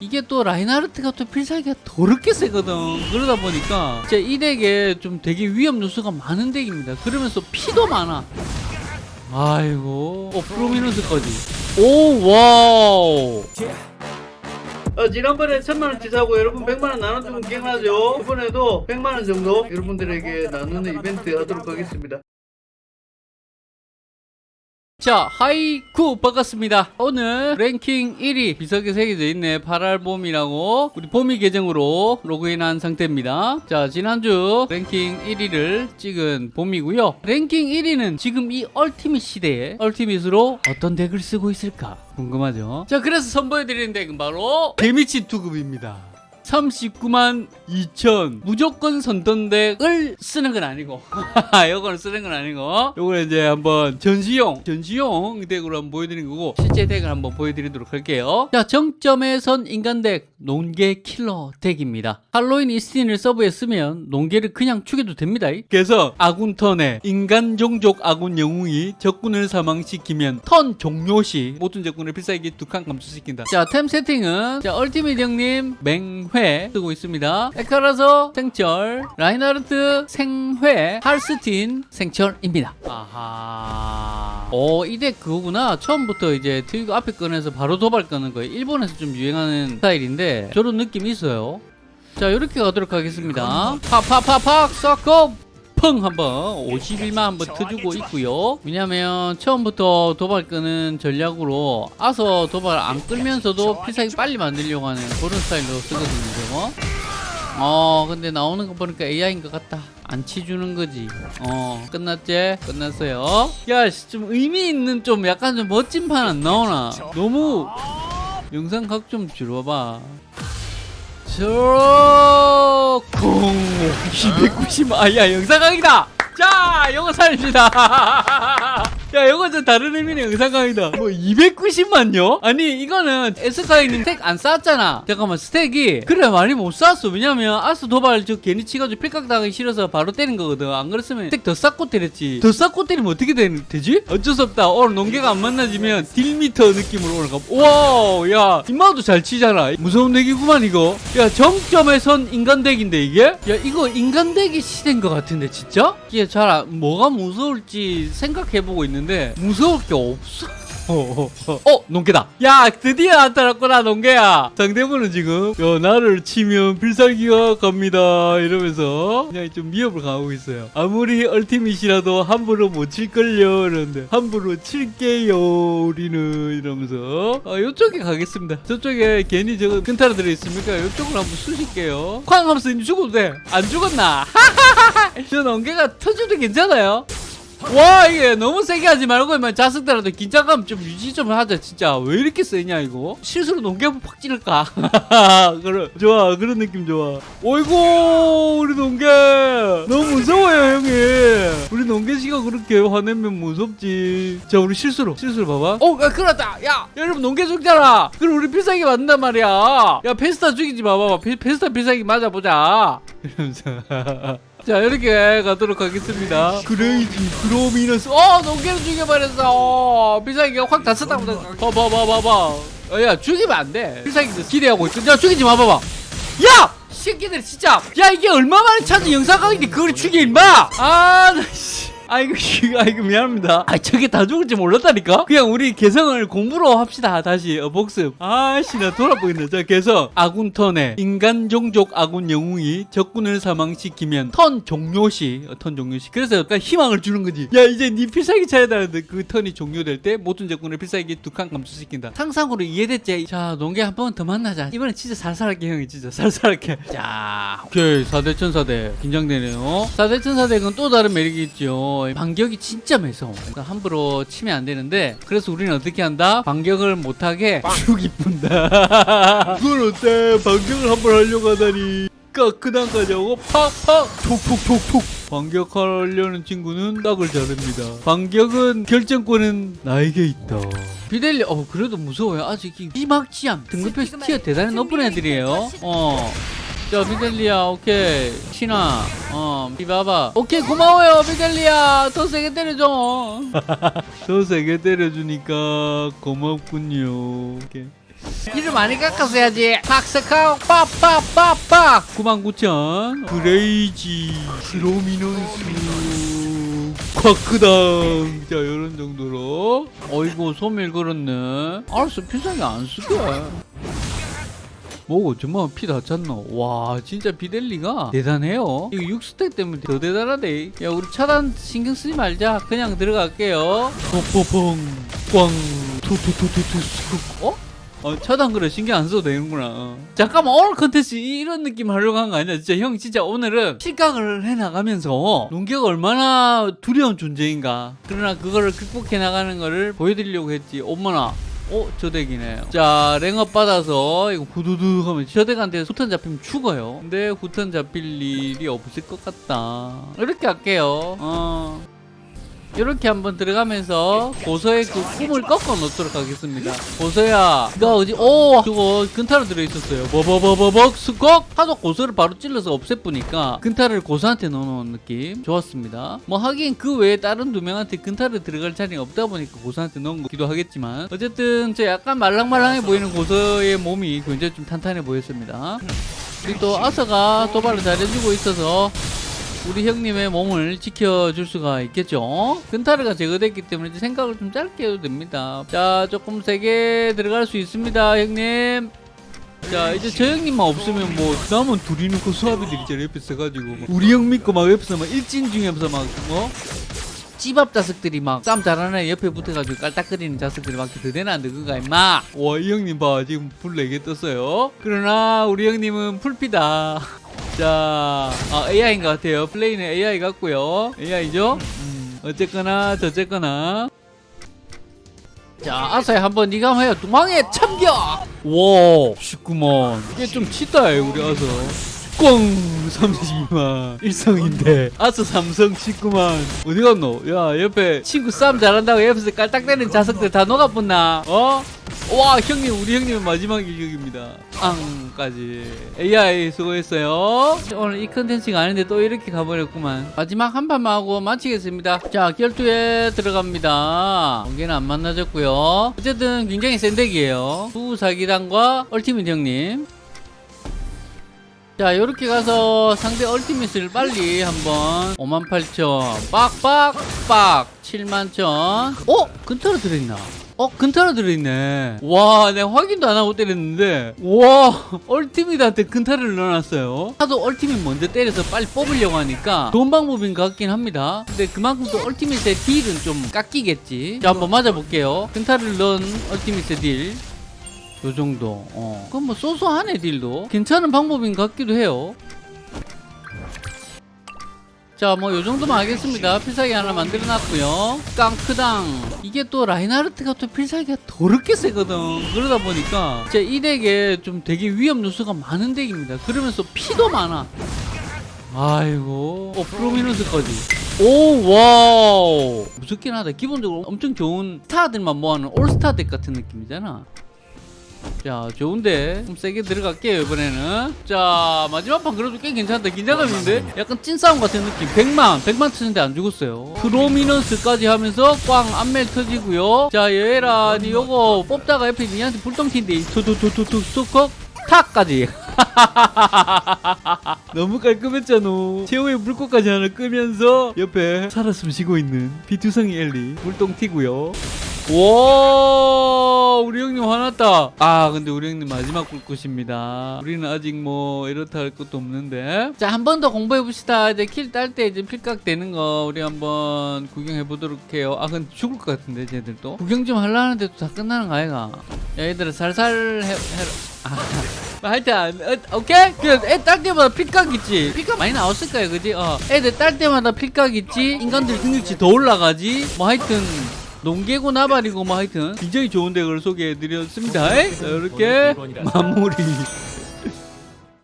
이게 또 라인하르트가 또 필살기가 더럽게 세거든. 그러다 보니까 진짜 이 덱에 좀 되게 위험 요소가 많은 덱입니다. 그러면서 피도 많아. 아이고 어 prominence까지. 오 와우. 어, 지난번에 천만원 치 사고 여러분 백만원 나눠주면 기억나죠? 이번에도 백만원 정도 여러분들에게 나누는 이벤트 하도록 하겠습니다 자 하이쿠 반갑습니다. 오늘 랭킹 1위 비석에 새겨져 있네. 8알 봄이라고 우리 봄이 계정으로 로그인한 상태입니다. 자 지난주 랭킹 1위를 찍은 봄이고요. 랭킹 1위는 지금 이 ultimate 시대에 ultimate으로 어떤 덱을 쓰고 있을까 궁금하죠? 자 그래서 선보여드리는 덱은 바로 개미친 투급입니다 39만 2천. 무조건 선턴덱을 쓰는 건 아니고. 요거는 쓰는 건 아니고. 요거는 이제 한번 전시용 전시용 덱으로 한번 보여드리는 거고 실제 덱을 한번 보여드리도록 할게요. 자 정점에 선 인간덱 농계 킬러 덱입니다. 할로윈 이스틴을 서브에 쓰면 농계를 그냥 죽여도 됩니다. 그래서 아군 턴에 인간 종족 아군 영웅이 적군을 사망시키면 턴 종료 시 모든 적군을 필살기 두 칸 감소시킨다. 자 템 세팅은 자 ultimate 형님 맹회 쓰고 있습니다. 에카라서 생철 라인하르트 생회 할스틴 생철입니다. 아하. 오이 덱 그거구나. 처음부터 이제 트위거 앞에 꺼내서 바로 도발 꺼는 거예요. 일본에서 좀 유행하는 스타일인데 저런 느낌이 있어요. 자 이렇게 가도록 하겠습니다. 팍팍팍팍 썩고 펑 한번 51만 한번 터주고 있고요. 왜냐면 처음부터 도발 끄는 전략으로 아서 도발 안 끌면서도 필살기 빨리 만들려고 하는 그런 스타일로 쓰거든요 어 근데 나오는 거 보니까 AI인 것 같다. 안 치주는 거지. 어 끝났지? 끝났어요. 야좀 의미 있는 좀 약간 좀 멋진 판 안 나오나? 너무 영상 각 좀 줄여봐 저, 공, 290, 아, 야, 영상각이다! 자, 살립니다. 야, 요거 좀 다른 의미의 영상각이다. 뭐, 290만요? 아니, 이거는 에스카이님 스택 안 쌓았잖아. 잠깐만, 스택이. 그래, 많이 못 쌓았어. 왜냐면, 아스 도발 저 괜히 치가지고 필각 당하기 싫어서 바로 때린 거거든. 안 그랬으면 스택 더 쌓고 때렸지. 더 쌓고 때리면 어떻게 되, 되지? 어쩔 수 없다. 오늘 농계가 안 만나지면 딜미터 느낌으로 올라가. 와, 야, 임마도 잘 치잖아. 무서운 덱이구만, 이거. 야, 정점에 선 인간 덱인데, 이게? 야, 이거 인간 덱이 시대인 것 같은데, 진짜? 이게 잘, 안- 뭐가 무서울지 생각해보고 있는 데, 무서울 게 없어. 어, 농계다. 야, 드디어 나타났구나, 농계야. 상대분은 지금, 야, 나를 치면 필살기가 갑니다. 이러면서, 그냥 좀 위협을 가하고 있어요. 아무리 얼티밋이라도 함부로 못 칠걸요. 이러는데, 함부로 칠게요. 우리는. 이러면서, 어, 요쪽에 가겠습니다. 저쪽에 괜히 저거 근타로 들어있습니까? 요쪽으로 한번 쑤실게요. 쾅 하면서 죽어도 돼. 안 죽었나? 저 농계가 터져도 괜찮아요. 와 이게 너무 세게 하지 말고 만 자석들한테 긴장감 좀 유지 좀 하자 진짜. 왜 이렇게 세냐 이거? 실수로 농개부 팍 찌를까? 그래 좋아 그런 느낌 좋아. 어이구 우리 농개. 너무 무서워요 형이. 우리 농개 씨가 그렇게 화내면 무섭지. 자 우리 실수로 실수로 봐봐. 어 야, 그렇다. 야 여러분 농개 죽잖아. 그럼 우리 필살기 맞는단 말이야. 야 페스타 죽이지 마봐봐. 페, 페스타 필살기 맞아보자 이러면서. 자 이렇게 가도록 하겠습니다. crazy prominence 어 농계를 죽여버렸어. 어, 필살기가 확다 썼다 보다 봐봐봐봐봐. 어, 야 죽이면 안돼. 필살기 기대하고 있어. 야 죽이지 마 봐봐. 야! 새끼들 진짜. 야 이게 얼마만에 찾은 영상각인데 그걸 죽여 임마! 아나 씨 아이고 이거 아이고 미안합니다. 아 저게 다 죽을지 몰랐다니까? 그냥 우리 개성을 공부로 합시다 다시. 어, 복습. 아씨 나 돌아버리겠네. 자 개성. 아군 턴에 인간 종족 아군 영웅이 적군을 사망시키면 턴 종료 시. 어, 턴 종료 시. 그래서 약간 희망을 주는 거지. 야 이제 네 필살기 차야 되는데 그 턴이 종료될 때 모든 적군을 필살기 두 칸 감소시킨다. 상상으로 이해됐지? 자 농계 한 번 더 만나자. 이번엔 진짜 살살하게 형이 진짜 살살하게. 자 오케이. 4대 천사대. 긴장되네요. 4대 천사대는 또 다른 매력이 있죠 반격이 진짜 매서워. 그러니까 함부로 치면 안 되는데 그래서 우리는 어떻게 한다? 반격을 못하게 죽이 뿐다. 그걸 어때? 반격을 한 번 하려고 하다니. 끄단까지 하고. 팍팍. 톡톡톡톡 반격하려는 친구는 딱을 자릅니다. 반격은 결정권은 나에게 있다. 비델리 어 그래도 무서워요. 아직 이 비막지암 등급표 티어 대단히 높은 애들이에요. 어 자, 미델리아, 오케이. 신아, 어, 비바바. 오케이, 고마워요, 미델리아. 더 세게 때려줘. 더 세게 때려주니까 고맙군요. 오케이. 이를 많이 깎았어야지 박스카우 빡빡빡빡 99,000 그레이지 스로미넌스 쿼크당 자 이런 정도로 어이구 소밀 그렇네 알았어 비싸게 안 쓸게 뭐고 정말 피다 찼노 와 진짜 비델리가 대단해요 이거 6스택 때문에 더 대단하대 야 우리 차단 신경 쓰지 말자 그냥 들어갈게요 뽀뽀뽕 꽝 투투투투투 어? 어, 차단 그래 신경 안 써도 되는구나. 어. 잠깐만 오늘 컨텐츠 이런 느낌 하려고 한 거 아니야? 진짜 형 진짜 오늘은 실각을 해 나가면서 농기가 얼마나 두려운 존재인가. 그러나 그거를 극복해 나가는 거를 보여드리려고 했지. 어머나. 어, 저 덱이네. 자, 랭업 받아서 이거 후두둑 하면 저 덱한테 후턴 잡히면 죽어요. 근데 후턴 잡힐 일이 없을 것 같다. 이렇게 할게요. 어. 이렇게 한번 들어가면서 고서의 그 꿈을 꺾어 놓도록 하겠습니다. 고서야, 너 어디, 오, 저거 근타로 들어있었어요. 버버버버벅 스꺽! 하도 고서를 바로 찔러서 없애보니까 근타를 고서한테 넣어놓은 느낌. 좋았습니다. 뭐 하긴 그 외에 다른 두 명한테 근타를 들어갈 자리가 없다 보니까 고서한테 넣은 거기도 하겠지만 어쨌든 저 약간 말랑말랑해 보이는 고서의 몸이 굉장히 좀 탄탄해 보였습니다. 그리고 또 아서가 도발을 잘해주고 있어서 우리 형님의 몸을 지켜줄 수가 있겠죠? 근타르가 제거됐기 때문에 생각을 좀 짧게 해도 됩니다. 자 조금 세게 들어갈 수 있습니다 형님. 자 이제 저 형님만 없으면 뭐 남은 둘이 놓고 수아비들 있잖아 옆에 서 가지고 막 우리 형 믿고 막 옆에서 막 일진 중에서 막 뭐? 찌밥 자석들이 막 싸움 잘하는 애 옆에 붙어가지고 깔딱거리는 자석들이 막 드대나 안 되는가 임마. 와이 형님 봐. 지금 불 4개 떴어요. 그러나 우리 형님은 풀피다 자 아, AI인 것 같아요. 플레이는 AI 같고요. AI죠? 음, 어쨌거나 저쨌거나. 자 아사야 한번 니가 한번 해요. 도망에 참겨 와 쉽구먼 이게 좀 치다 우리 아서 꽝 32만. 일성인데. 아서 삼성 19만. 어디 갔노? 야 옆에 친구 싸움 잘한다고 옆에서 깔딱대는 자석들 다 녹아붙나? 어? 와 형님 우리 형님은 마지막 일격입니다. 앙까지. AI 수고했어요. 오늘 이 컨텐츠가 아닌데 또 이렇게 가버렸구만. 마지막 한 판만 하고 마치겠습니다. 자 결투에 들어갑니다. 번개는 안 만나졌고요. 어쨌든 굉장히 센 덱이에요. 수사기단과 얼티밋 형님. 자 요렇게 가서 상대 얼티밋을 빨리 한번 58,000 빡빡빡. 71,000 어? 근타로 들어있나? 어? 근타로 들어있네 와 내가 확인도 안 하고 때렸는데 와 얼티밋한테 근타를 넣어놨어요 하도 얼티밋 먼저 때려서 빨리 뽑으려고 하니까 좋은 방법인 것 같긴 합니다 근데 그만큼 또 얼티밋의 딜은 좀 깎이겠지 자 한번 맞아볼게요 근타를 넣은 얼티밋의 딜 요 정도. 어. 그럼 뭐 소소하네 딜도. 괜찮은 방법인 것 같기도 해요. 자, 뭐 요 정도만 하겠습니다. 필살기 하나 만들어 놨고요. 깡크당. 이게 또 라인하르트가 또 필살기가 더럽게 세거든. 그러다 보니까 진짜 이 덱에 좀 되게 위험 요소가 많은 덱입니다. 그러면서 피도 많아. 아이고. 어, prominence까지. 오, 와우. 무섭긴 하다. 기본적으로 엄청 좋은 스타들만 모아놓은 올스타 덱 같은 느낌이잖아. 자 좋은데? 좀 세게 들어갈게요 이번에는. 자 마지막 판 그래도 꽤 괜찮다. 긴장감인데? 약간 찐싸움 같은 느낌. 100만 100만 터는데 안 죽었어요. prominence까지 하면서 꽝 안멜 터지고요. 자니 요거 뽑다가 옆에 니한테 불똥 튄데 투투투투투 스토커 탁까지. 너무 깔끔했잖아. 최후의 물고까지 하나 끄면서 옆에 살아 숨쉬고 있는 비투성이 엘리 물똥 튀고요. 와 우리 형님 화났다. 아 근데 우리 형님 마지막 불꽃입니다. 우리는 아직 뭐 이렇다 할 것도 없는데. 자 한 번 더 공부해 봅시다. 이제 킬 딸 때 이제 필각 되는 거 우리 한번 구경해 보도록 해요. 아 근데 죽을 것 같은데 쟤들도 구경 좀 하려는데 또 다 끝나는 거 아이가? 야 얘들아 살살 해, 해라. 아, 하여튼 어, 오케이? 그애딸 때마다 필각 있지. 필각 많이 나왔을 거야 그지? 어. 애들 딸 때마다 필각 있지? 인간들 능력치 더 올라가지? 뭐 하여튼 농개고 나발이고 뭐 하여튼. 굉장히 좋은 덱을 소개해드렸습니다. 자, 이렇게 마무리